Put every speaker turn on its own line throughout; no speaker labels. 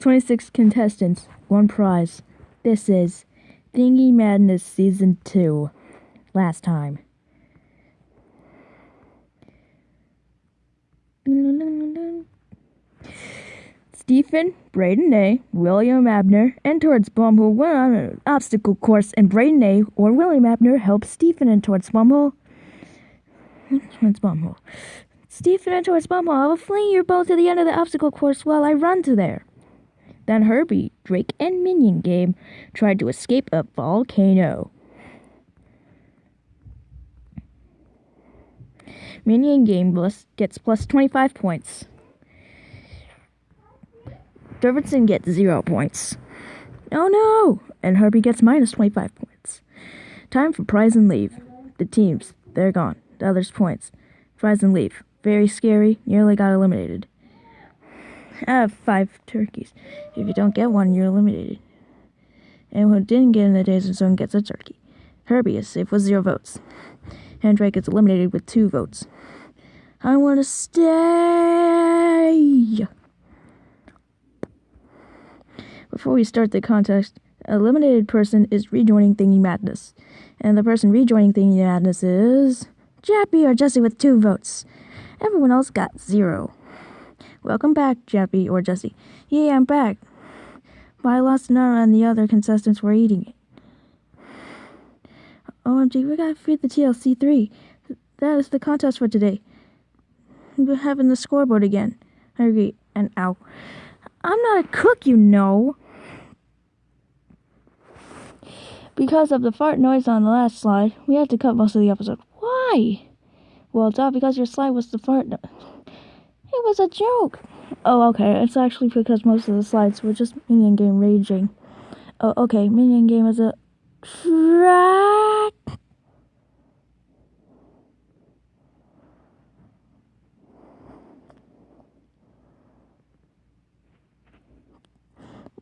26 contestants, one prize. This is Thingy Madness Season 2. Last time. Stephen, Braden A., William Abner, and Towards Bumhole went on an obstacle course, and Braden A. or William Abner helped Stephen and Towards Bumhole. Towards Bumhole. Stephen and Towards Bumhole, I will fling you both to the end of the obstacle course while I run to there. Then Herbie, Drake, and Minion Game tried to escape a volcano. Minion Game gets plus 25 points. Dervinson gets 0 points. Oh no! And Herbie gets minus 25 points. Time for prize and leave. The teams, they're gone. The others' points. Prize and leave. Very scary, nearly got eliminated. Have five turkeys. If you don't get one, you're eliminated. Anyone who didn't get in the danger zone gets a turkey. Herbie is safe with zero votes. And Drake gets eliminated with two votes. I want to stay. Before we start the contest, eliminated person is rejoining Thingy Madness. And the person rejoining Thingy Madness is Jappy or Jesse with two votes. Everyone else got zero. Welcome back, Jappy or Jesse. Yeah, I'm back. But I lost none and the other contestants were eating it. OMG, we gotta feed the TLC 3. That is the contest for today. We're having the scoreboard again. I agree. And ow. I'm not a cook, you know. Because of the fart noise on the last slide, we had to cut most of the episode. Why? Well, duh, because your slide was the fart noise. It was a joke. Oh, okay. It's actually because most of the slides were just Minion Game raging. Oh, okay. Minion Game is a track.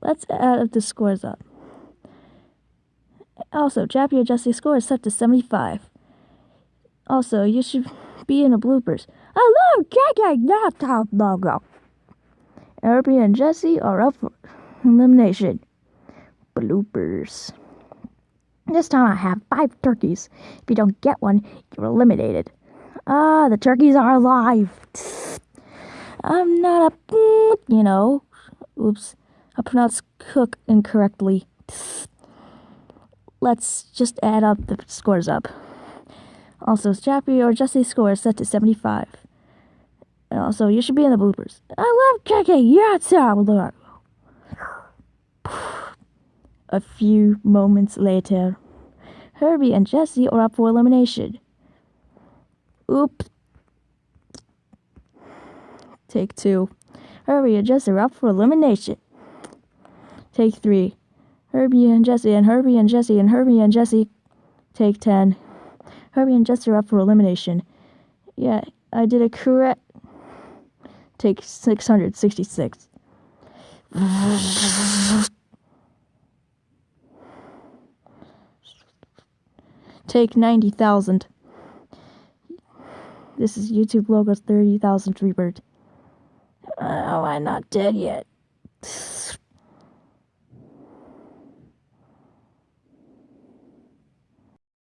Let's add the scores up. Also, Jappy Jesse's score is set to 75. Also, you should be in the bloopers. I love kicking that top logo. Herbie and Jesse are up for elimination. Bloopers. This time I have five turkeys. If you don't get one, you're eliminated. Ah, the turkeys are alive. I'm not a, you know. Oops, I pronounced cook incorrectly. Let's just add up the scores up. Also, Jappy or Jesse's score is set to 75. Also, you should be in the bloopers. I love kicking. Yeah, Salvador. A few moments later, Herbie and Jesse are up for elimination. Oops. Take two. Herbie and Jesse are up for elimination. Take three. Herbie and Jesse and Herbie and Jesse and Herbie and Jesse. Take ten. Herbie and Jesse are up for elimination. Yeah, I did it correct. Take 666. Take 90,000. This is YouTube logo's 30,000 rebirth. Oh, I'm not dead yet.